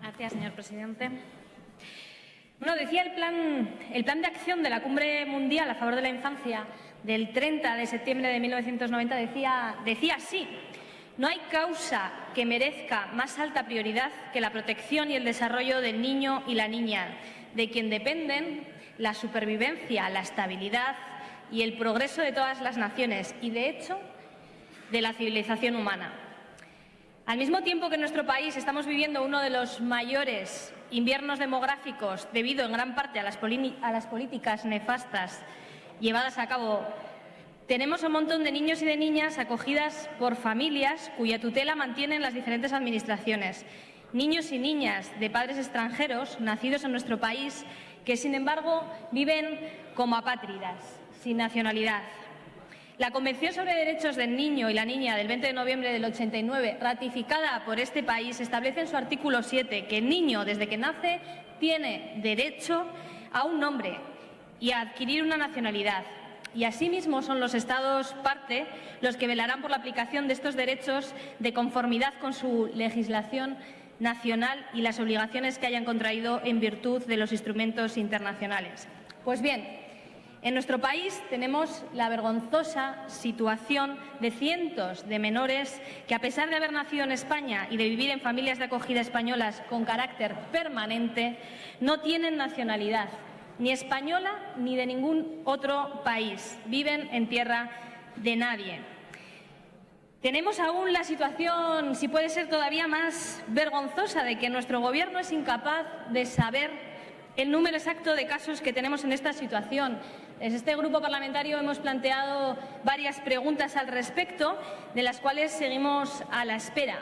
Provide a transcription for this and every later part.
Gracias, señor presidente. Decía el plan, el plan de acción de la Cumbre Mundial a favor de la Infancia del 30 de septiembre de 1990 decía, decía así, no hay causa que merezca más alta prioridad que la protección y el desarrollo del niño y la niña, de quien dependen la supervivencia, la estabilidad y el progreso de todas las naciones y, de hecho, de la civilización humana. Al mismo tiempo que en nuestro país estamos viviendo uno de los mayores inviernos demográficos debido en gran parte a las, políticas nefastas llevadas a cabo, tenemos un montón de niños y de niñas acogidas por familias cuya tutela mantienen las diferentes administraciones. Niños y niñas de padres extranjeros nacidos en nuestro país que, sin embargo, viven como apátridas, sin nacionalidad. La Convención sobre Derechos del Niño y la Niña del 20 de noviembre del 89, ratificada por este país, establece en su artículo 7 que el niño, desde que nace, tiene derecho a un nombre y a adquirir una nacionalidad. Y asimismo son los Estados parte los que velarán por la aplicación de estos derechos de conformidad con su legislación nacional y las obligaciones que hayan contraído en virtud de los instrumentos internacionales. Pues bien, en nuestro país tenemos la vergonzosa situación de cientos de menores que, a pesar de haber nacido en España y de vivir en familias de acogida españolas con carácter permanente, no tienen nacionalidad ni española ni de ningún otro país. Viven en tierra de nadie. Tenemos aún la situación, si puede ser todavía más vergonzosa, de que nuestro Gobierno es incapaz de saber el número exacto de casos que tenemos en esta situación. Desde este grupo parlamentario hemos planteado varias preguntas al respecto, de las cuales seguimos a la espera.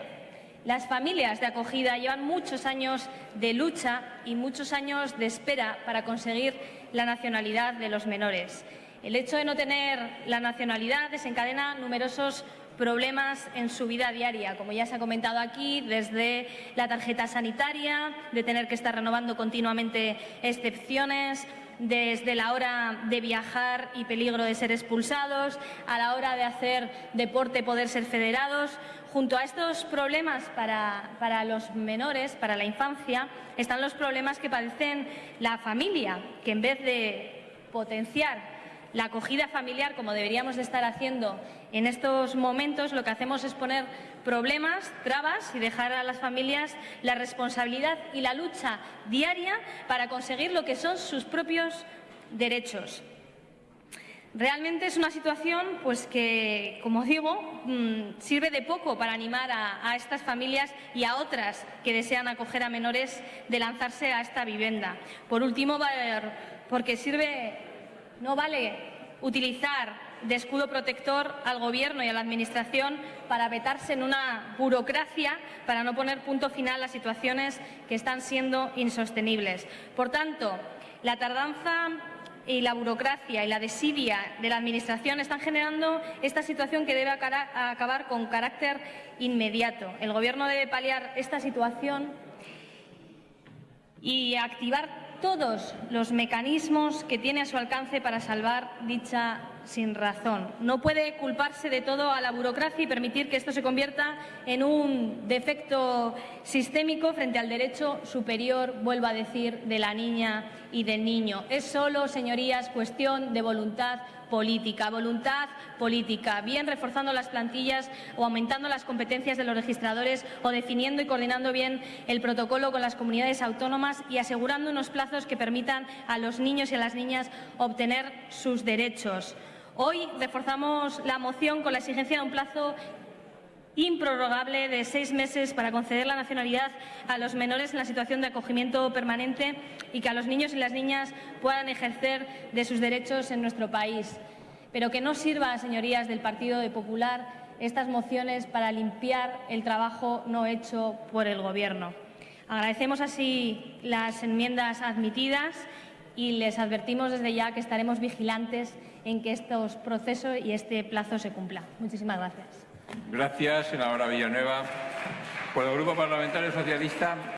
Las familias de acogida llevan muchos años de lucha y muchos años de espera para conseguir la nacionalidad de los menores. El hecho de no tener la nacionalidad desencadena numerosos problemas en su vida diaria, como ya se ha comentado aquí, desde la tarjeta sanitaria, de tener que estar renovando continuamente excepciones, desde la hora de viajar y peligro de ser expulsados, a la hora de hacer deporte poder ser federados. Junto a estos problemas para, los menores, para la infancia, están los problemas que padecen la familia, que en vez de potenciar la acogida familiar, como deberíamos de estar haciendo en estos momentos, lo que hacemos es poner problemas, trabas y dejar a las familias la responsabilidad y la lucha diaria para conseguir lo que son sus propios derechos. Realmente es una situación pues, que, como digo, mm, sirve de poco para animar a, a, estas familias y a otras que desean acoger a menores de lanzarse a esta vivienda. Por último, porque sirve no vale utilizar de escudo protector al Gobierno y a la Administración para vetarse en una burocracia para no poner punto final a situaciones que están siendo insostenibles. Por tanto, la tardanza y la burocracia y la desidia de la Administración están generando esta situación que debe acabar con carácter inmediato. El Gobierno debe paliar esta situación y activar todos los mecanismos que tiene a su alcance para salvar dicha sin razón. No puede culparse de todo a la burocracia y permitir que esto se convierta en un defecto sistémico frente al derecho superior, vuelvo a decir, de la niña y del niño. Es solo, señorías, cuestión de voluntad política, voluntad política, bien reforzando las plantillas o aumentando las competencias de los registradores o definiendo y coordinando bien el protocolo con las comunidades autónomas y asegurando unos plazos que permitan a los niños y a las niñas obtener sus derechos. Hoy reforzamos la moción con la exigencia de un plazo improrrogable de seis meses para conceder la nacionalidad a los menores en la situación de acogimiento permanente y que a los niños y las niñas puedan ejercer de sus derechos en nuestro país. Pero que no sirva, señorías del Partido Popular, estas mociones para limpiar el trabajo no hecho por el Gobierno. Agradecemos así las enmiendas admitidas y les advertimos desde ya que estaremos vigilantes en que estos procesos y este plazo se cumpla. Muchísimas gracias. Gracias, senadora Villanueva. Por el Grupo Parlamentario Socialista.